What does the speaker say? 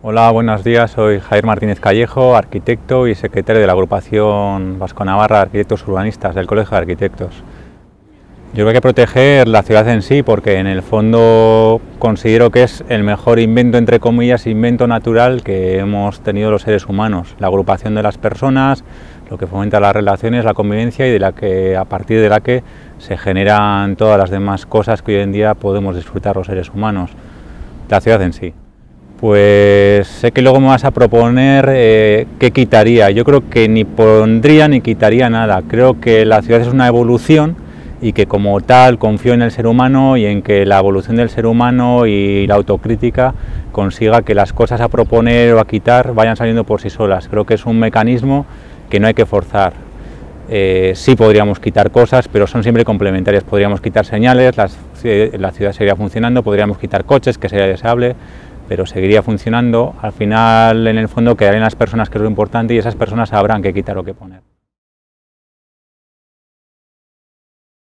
Hola, buenos días. Soy Javier Martínez Callejo, arquitecto y secretario de la agrupación Vasco-Navarra de Arquitectos Urbanistas del Colegio de Arquitectos. Yo creo que hay que proteger la ciudad en sí porque en el fondo considero que es el mejor invento, entre comillas, invento natural que hemos tenido los seres humanos. La agrupación de las personas, lo que fomenta las relaciones, la convivencia y de la que, a partir de la que se generan todas las demás cosas que hoy en día podemos disfrutar los seres humanos. La ciudad en sí. Pues sé que luego me vas a proponer eh, qué quitaría. Yo creo que ni pondría ni quitaría nada. Creo que la ciudad es una evolución y que como tal confío en el ser humano y en que la evolución del ser humano y la autocrítica consiga que las cosas a proponer o a quitar vayan saliendo por sí solas. Creo que es un mecanismo que no hay que forzar. Eh, sí podríamos quitar cosas, pero son siempre complementarias. Podríamos quitar señales, la ciudad seguiría funcionando, podríamos quitar coches, que sería deseable, pero seguiría funcionando. Al final, en el fondo, quedarían las personas, que es lo importante, y esas personas sabrán qué quitar o qué poner.